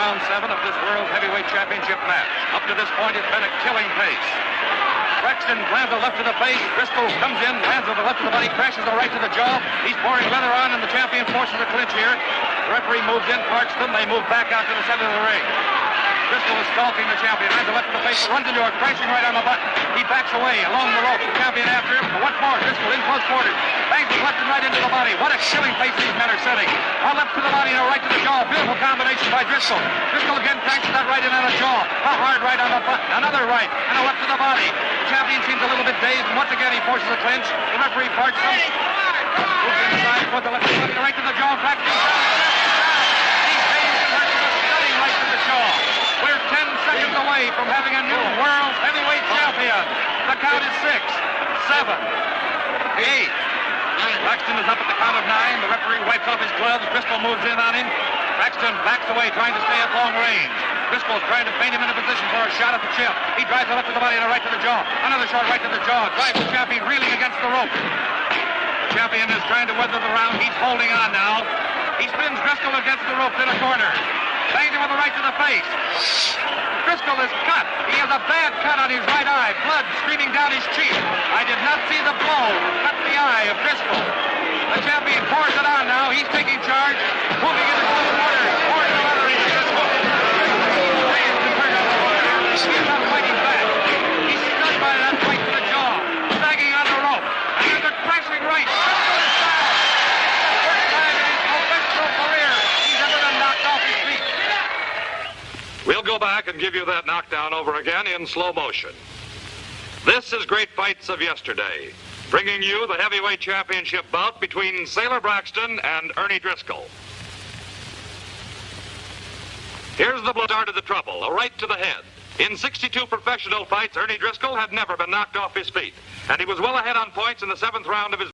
round seven of this World Heavyweight Championship match. Up to this point, it's been a killing pace. Braxton grabs a left to the face. Driscoll comes in, lands a left to the body, crashes the right to the jaw. He's pouring leather on, and the champion forces a clinch here. The referee moves in, Parks them. They move back out to the center of the ring. Driscoll is stalking the champion. Lands a left to the face, runs into a crashing right on the button. He backs away along the rope. The champion after him. Once more, Driscoll in close quarters. Bangs left and right into the body. What a killing face these men are setting. A left to the body and a right to the jaw. Beautiful combination by Driscoll. Driscoll again crashes that right in on the jaw. A hard right on the button. Another right and a left to the body. The champion seems a little bit dazed, and once again he forces a clinch. The referee parts him. Moves inside the left to the right to the jaw. Braxton. He's dazed and hurt with a stunning right to the jaw. We're 10 seconds away from having a new world heavyweight champion. The count is six, seven, eight. Braxton is up at the count of nine. The referee wipes off his gloves. Driscoll moves in on him. Braxton backs away, trying to stay at long range. Driscoll's trying to feint him into position for a shot at the chip. He drives a left to the body and a right to the jaw. Another short right to the jaw. Drives the champion reeling against the rope. The champion is trying to weather the round. He's holding on now. He spins Driscoll against the rope to the corner. Bangs him with a right to the face. Driscoll is cut. He has a bad cut on his right eye. Blood streaming down his cheek. I did not see the blow cut the eye of Driscoll. The champion pours it on now. He's taking charge. Moving into close quarters. Pours the leather into Driscoll. Raised and turned on the corner. He's not fighting back. He's stunned by that right to the jaw. Sagging on the rope. And there's a crashing right. Driscoll is down. First time in his professional career he's ever been knocked off his feet. We'll go back and give you that knockdown over again in slow motion. This is Great Fights of Yesterday, bringing you the heavyweight championship bout between Sailor Braxton and Ernie Driscoll. Here's the blow start of the trouble, a right to the head. In 62 professional fights, Ernie Driscoll had never been knocked off his feet, and he was well ahead on points in the seventh round of his